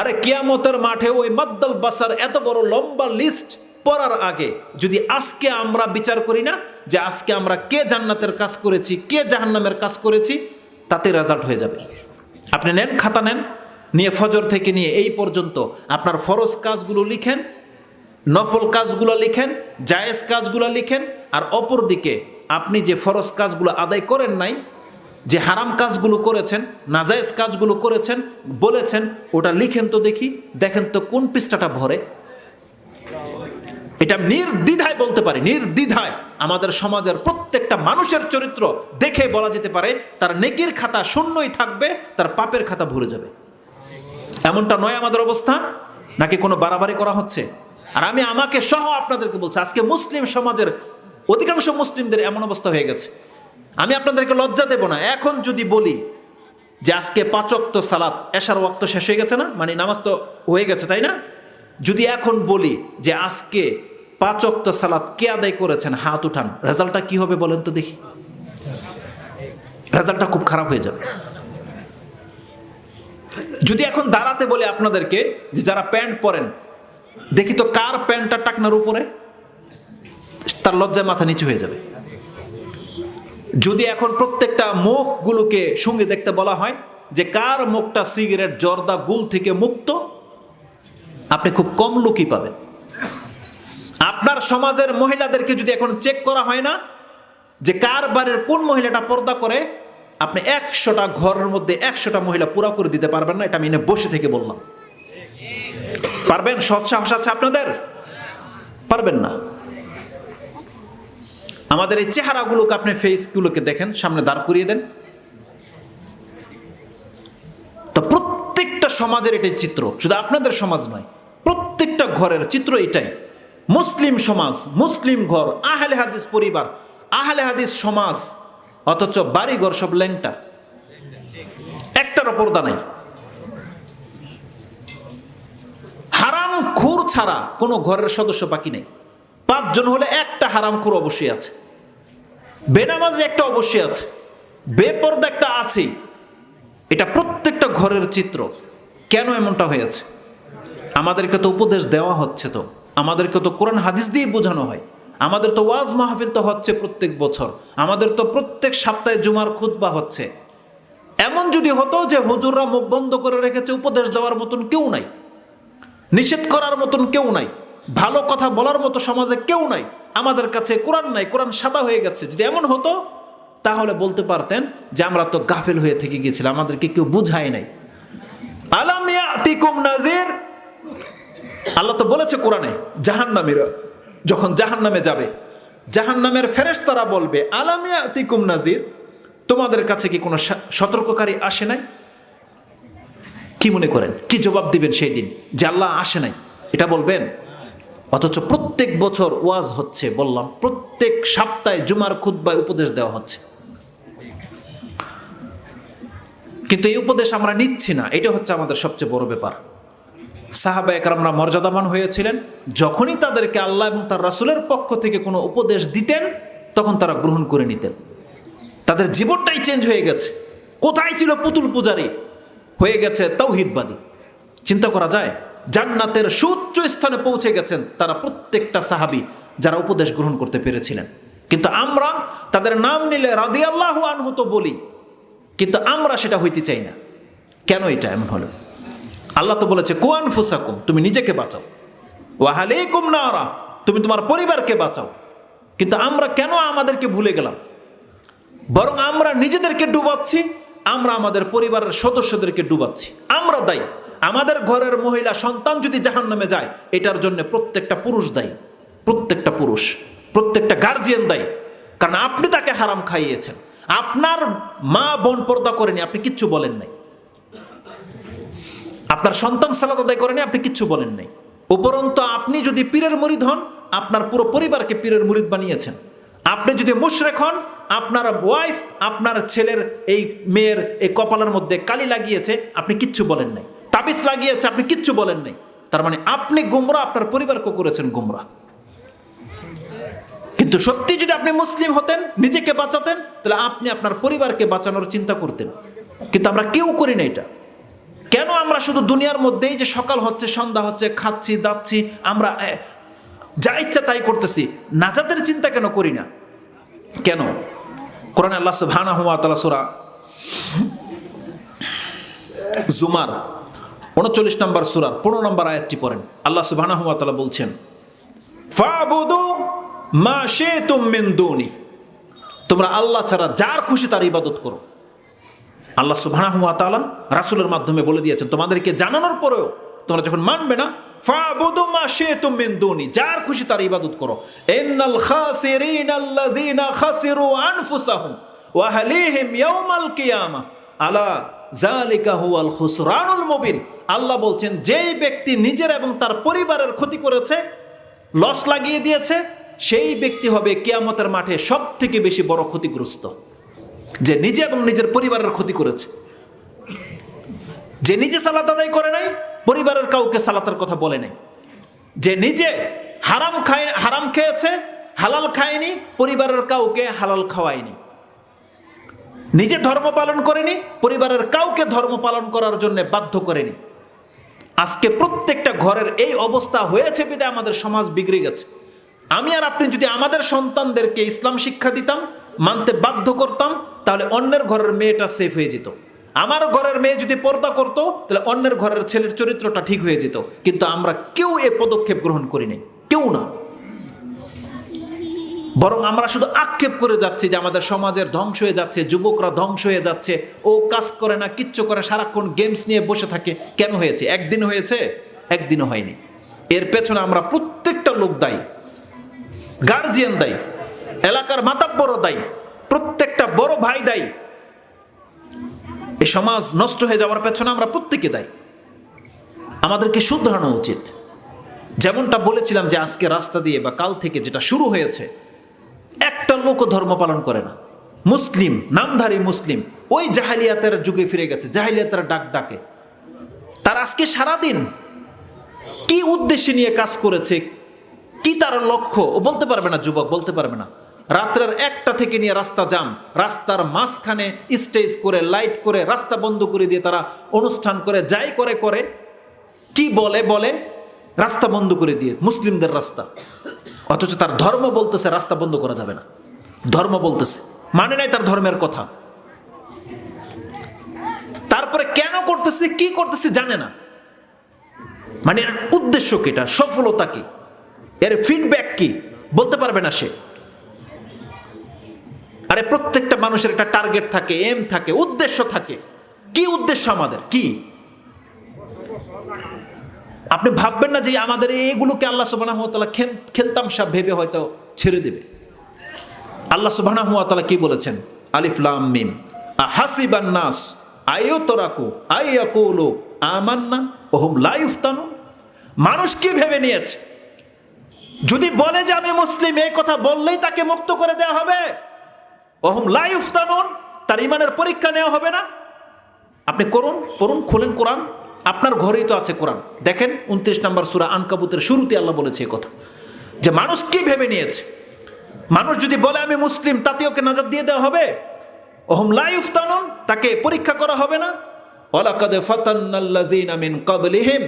আরে কিয়ামতের মাঠে ওই মাদ্দাল বাসার এত বড় লম্বা লিস্ট পড়ার আগে যদি আজকে আমরা বিচার করি না যে আজকে আমরা কে জান্নাতের কাজ করেছি, কে জাহান্নামের কাজ করেছি, তাতে রেজাল্ট হয়ে যাবে। আপনি নেন, খাতা নেন, নিয়ে ফজর থেকে নিয়ে এই পর্যন্ত আপনার ফরজ কাজগুলো লিখেন, নফল কাজগুলো লিখেন, জায়েজ কাজগুলো লিখেন, আর অপর দিকে আপনি যে ফরজ কাজগুলো আদায় করেন নাই যে হারাম কাজগুলো করেছেন, নাজায়েজ কাজগুলো করেছেন, বলেছেন, ওটা লিখেন তো দেখি, দেখেন তো কোন পৃষ্ঠাটা ভরে। এটা নির্দ্বিধায় বলতে পারি, নির্দ্বিধায়। আমাদের সমাজের প্রত্যেকটা মানুষের চরিত্র দেখে বলা যেতে পারে, তার নেকির খাতা শূন্যই থাকবে, তার পাপের খাতা ভরে যাবে। এমনটা নয় আমাদের অবস্থা? নাকি কোনো বাড়াবাড়ি করা হচ্ছে? আর আমি আমাকে সহ আপনাদেরকে বলছি, আজকে মুসলিম সমাজের, অধিকাংশ মুসলিমদের এমন অবস্থা হয়ে গেছে। আমি আপনাদেরকে লজ্জা দেব না। এখন যদি বলি যে আজকে পাচক্ত সালাত, এশার ওয়াক্ত শেষ হয়ে গেছে না? মানে নামাজ তো হয়ে গেছে, তাই না? যদি এখন বলি যে আজকে পাচক্ত সালাত কে আদায় করেছেন, হাত উঠান, রেজাল্টটা কি হবে বলেন তো দেখি। রেজাল্টটা খুব খারাপ হয়ে যাবে। যদি এখন দাঁড়াতে বলে আপনাদেরকে যে যারা প্যান্ট পরেন, দেখি তো কার প্যান্টটা টাকনার উপরে? তার লজ্জায় মাথা নিচু হয়ে যাবে। যদি এখন প্রত্যেকটা মুখগুলোকে সঙ্গে দেখতে বলা হয় যে কার মুখটা সিগারেট, জর্দা, গুল থেকে মুক্ত, আপনি খুব কম লোকই পাবেন। আপনার সমাজের মহিলাদেরকে যদি এখন চেক করা হয় না যে কার বাড়ির কোন মহিলাটা পর্দা করে, আপনি একশোটা ঘরের মধ্যে একশোটা মহিলা পুরো করে দিতে পারবেন না, এটা আমি এনে বসে থেকে বললাম। পারবেন? সৎ সাহস আছে আপনাদের? পারবেন না। আমাদের এই চেহারাগুলোকে আপনি ফেসগুলোকে দেখেন, সামনে দাঁড় করিয়ে দেন। তো প্রত্যেকটা সমাজের এটাই চিত্র, শুধু আপনাদের সমাজ নয়, প্রত্যেকটা ঘরের চিত্র এটাই। মুসলিম সমাজ, মুসলিম ঘর, আহলে হাদিস পরিবার, আহলে হাদিস সমাজ, অথচ বাড়িঘর সব ল্যাংটা। একটার পর্দা নাই। হারাম খুর ছাড়া কোনো ঘরের সদস্য বাকি নেই। পাঁচজন হলে একটা হারাম খুর অবশ্যই আছে। বেনামাজি একটা অবশ্যই আছে, বেপর্দা একটা আছেই এটা প্রত্যেকটা ঘরের চিত্র। কেন এমনটা হয়েছে? আমাদেরকে তো উপদেশ দেওয়া হচ্ছে তো। আমাদেরকে তো কোরআন হাদিস দিয়ে বোঝানো হয়। আমাদের তো ওয়াজ মাহফিল তো হচ্ছে প্রত্যেক বছর। আমাদের তো প্রত্যেক সপ্তাহে জুমার খুতবা হচ্ছে। এমন যদি হতো যে হুজুররা মুখ বন্ধ করে রেখেছে, উপদেশ দেওয়ার মতন কেউ নাই। নিষেধ করার মতন কেউ নাই। ভালো কথা বলার মতো সমাজে কেউ নাই। আমাদের কাছে কোরআন নাই, কোরআন সাদা হয়ে গেছে। যদি এমন হতো, তাহলে বলতে পারতেন যে আমরা তো গাফেল হয়ে থেকে গেছিলাম আমাদেরকে কেউ বুঝায় নাই। আলাম ইয়াতিকুম নাজির আল্লাহ তো বলেছে কোরআনে, জাহান্নামীরা যখন জাহান্নামে যাবে, জাহান্নামের ফেরেশতারা বলবে, আলাম ইয়াতিকুম নাজির তোমাদের কাছে কি কোনো সতর্ককারী আসে নাই? কি মনে করেন? কি জবাব দিবেন সেই দিন? যে আল্লাহ আসে নাই। এটা বলবেন? অথচ প্রত্যেক বছর ওয়াজ হচ্ছে, বললাম, প্রত্যেক সপ্তাহে জুমার খুদ্বায় উপদেশ দেওয়া হচ্ছে। কিন্তু এই উপদেশ আমরা নিচ্ছি না, এটা হচ্ছে আমাদের সবচেয়ে বড় ব্যাপার। সাহাবা একরামরা মর্যাদাবান হয়েছিলেন, যখনই তাদেরকে আল্লাহ এবং তার রাসুলের পক্ষ থেকে কোনো উপদেশ দিতেন, তখন তারা গ্রহণ করে নিতেন। তাদের জীবনটাই চেঞ্জ হয়ে গেছে। কোথায় ছিল পুতুল পূজারী? হয়ে গেছে তৌহিদবাদী। চিন্তা করা যায়, জান্নাতের সুউচ্চ স্থানে পৌঁছে গেছেন তারা প্রত্যেকটা সাহাবি যারা উপদেশ গ্রহণ করতে পেরেছিলেন। কিন্তু আমরা তাদের নাম নিলে রাদি আল্লাহ আনহু তো বলি, কিন্তু আমরা সেটা হইতে চাই না। কেন এটা এমন হলো? আল্লাহ তো বলেছে কোয়ান ফুসাকুম তুমি নিজেকে বাঁচাও। ওয়াহালেকুম নারা, তুমি তোমার পরিবারকে বাঁচাও। কিন্তু আমরা কেন আমাদেরকে ভুলে গেলাম? বরং আমরা নিজেদেরকে ডুবাচ্ছি, আমরা আমাদের পরিবারের সদস্যদেরকে ডুবাচ্ছি। আমরা দায়ী। আমাদের ঘরের মহিলা সন্তান যদি জাহান নামে যায়, এটার জন্য প্রত্যেকটা পুরুষ দায়ী, প্রত্যেকটা পুরুষ, প্রত্যেকটা গার্জিয়ান দায়ী। কারণ আপনি তাকে হারাম খাইয়েছেন। আপনার মা বোন পর্দা করেনি, আপনি কিচ্ছু বলেন নাই। আপনার সন্তান সালাত আদায় করেনি, আপনি কিচ্ছু বলেন নাই। উপরন্ত আপনি যদি পীরের মুরিদ হন, আপনার পুরো পরিবারকে পীরের মুরিদ বানিয়েছেন। আপনি যদি মুশরেক হন, আপনার ওয়াইফ আপনার ছেলের এই মেয়ের এই কপালের মধ্যে কালি লাগিয়েছে, আপনি কিচ্ছু বলেন নাই। তাবিজ লাগিয়েছে, আপনি কিচ্ছু বলেন নাই। তার মানে আপনি গুমরা, আপনার পরিবারকে করেছেন গুমরা। কিন্তু সত্যি যদি আপনি মুসলিম হতেন, নিজেকে বাঁচাতেন, তাহলে আপনি আপনার পরিবারকে বাঁচানোর চিন্তা করতেন। কিন্তু আমরা কেউ করি না এটা। কেন আমরা শুধু দুনিয়ার মধ্যেই যে সকাল হচ্ছে, সন্ধ্যা হচ্ছে, খাচ্ছি, দাচ্ছি, আমরা যা ইচ্ছা তাই করতেছি, নাজাতের চিন্তা কেন করি না? কেন? কোরআন আল্লাহ সুবহানাহু ওয়া তাআলা সূরা জুমার উনচল্লিশ নম্বর সুরার পনেরো নম্বর আয়াতটি পড়েন। আল্লাহ ওয়া বলছেন মা তোমরা আল্লাহ ছাড়া যার খুশি তার ইবাদত করো। আল্লাহ তাআলা রাসূলের মাধ্যমে বলে দিয়েছেন, তোমাদেরকে জানানোর পরেও তোমরা যখন মানবে না, ফাবুদু মা যার খুশি তার ইবাদত করো। আলা আল্লাহ বলছেন, যেই ব্যক্তি নিজের এবং তার পরিবারের ক্ষতি করেছে, লস লাগিয়ে দিয়েছে, সেই ব্যক্তি হবে কেয়ামতের মাঠে সব থেকে বেশি বড় ক্ষতিগ্রস্ত। যে নিজে এবং নিজের পরিবারের ক্ষতি করেছে। যে নিজে সালাত আদায় করে নাই, পরিবারের কাউকে সালাতের কথা বলে নাই। যে নিজে হারাম খায় হারাম খেয়েছে, হালাল খায়নি, পরিবারের কাউকে হালাল খাওয়ায়নি। নিজে ধর্ম পালন করেনি, পরিবারের কাউকে ধর্ম পালন করার জন্য বাধ্য করেনি। আজকে প্রত্যেকটা ঘরের এই অবস্থা হয়েছে বিদে আমাদের সমাজ বিগড়ে গেছে। আমি আর আপনি যদি আমাদের সন্তানদেরকে ইসলাম শিক্ষা দিতাম, মানতে বাধ্য করতাম, তাহলে অন্যের ঘরের মেয়েটা সেফ হয়ে যেত। আমার ঘরের মেয়ে যদি পর্দা করত, তাহলে অন্যের ঘরের ছেলের চরিত্রটা ঠিক হয়ে যেত। কিন্তু আমরা কেউ এ পদক্ষেপ গ্রহণ করিনি। কেউ না। বরং আমরা শুধু আক্ষেপ করে যাচ্ছি যে আমাদের সমাজের ধ্বংস হয়ে যাচ্ছে, যুবকরা ধ্বংস হয়ে যাচ্ছে, ও কাজ করে না, কিচ্ছু করে সারাক্ষণ গেমস নিয়ে বসে থাকে। কেন হয়েছে? একদিন হয়েছে, একদিনও হয়নি। এর পেছনে আমরা প্রত্যেকটা লোক দায়ী। গার্জিয়ান দায়ী। এলাকার মাতাব্বরও দায়ী। প্রত্যেকটা বড় ভাই দায়ী। এই সমাজ নষ্ট হয়ে যাওয়ার পেছনে আমরা প্রত্যেকে দায়ী। আমাদেরকে শুধরানো উচিত। যেমনটা বলেছিলাম যে আজকে রাস্তা দিয়ে বা কাল থেকে যেটা শুরু হয়েছে লোকও ধর্ম পালন করে না। মুসলিম, নামধারী মুসলিম, ওই জাহালিয়াতের যুগে ফিরে গেছে, জাহালিয়াতের ডাক ডাকে। তার আজকে সারাদিন কি উদ্দেশ্যে নিয়ে কাজ করেছে, কি তার লক্ষ্য, ও বলতে পারবে না যুবক, বলতে পারবে না। রাত্রের একটা থেকে নিয়ে রাস্তা জাম, রাস্তার মাঝখানে স্টেজ করে, লাইট করে, রাস্তা বন্ধ করে দিয়ে তারা অনুষ্ঠান করে, যাই করে করে, কি বলে বলে, রাস্তা বন্ধ করে দিয়ে, মুসলিমদের রাস্তা। অথচ তার ধর্ম বলতেছে রাস্তা বন্ধ করা যাবে না। ধর্ম বলতেছে। মানে নাই তার ধর্মের কথা। তারপরে কেন করতেছে, কি করতেছে জানে না। মানে এর উদ্দেশ্য কি এটা? সফলতা কি? এর ফিডব্যাক কি? বলতে পারবে না সে। আরে প্রত্যেকটা মানুষের একটা টার্গেট থাকে এম থাকে, উদ্দেশ্য থাকে। কি উদ্দেশ্য আমাদের? কি? আপনি ভাববেন না যে আমাদের এগুলোকে আল্লাহ সুবাহ খেলতাম সব ভেবে হয়তো ছেড়ে দেবে। আল্লাহ সুবাহ কি বলেছেন? আলিফলাম মিম। হাসিবান নাস আয়ো আমান্না, ওহম লাইফতানু মানুষ কি ভেবে নিয়েছে? যদি বলে যে আমি মুসলিম, এই কথা বললেই তাকে মুক্ত করে দেওয়া হবে? ওহম লাইফতানুন তার ইমানের পরীক্ষা নেওয়া হবে না? আপনি করুন, পড়ুন, খুলেন কোরআন। আপনার ঘরেই তো আছে কোরআন। দেখেন, উনত্রিশ নম্বর সুরা আনকাবুতের শুরুতে আল্লাহ বলেছে কথা। যে মানুষ কি ভেবে নিয়েছে? মানুষ যদি বলে আমি মুসলিম তাতে ওকে নাজাদ দিয়ে দেওয়া হবে? ওহম লাইফতানুন তাকে পরীক্ষা করা হবে না। ওয়ালাকাদ ফাতান্নাল্লাযীনা মিন ক্বাবলিহিম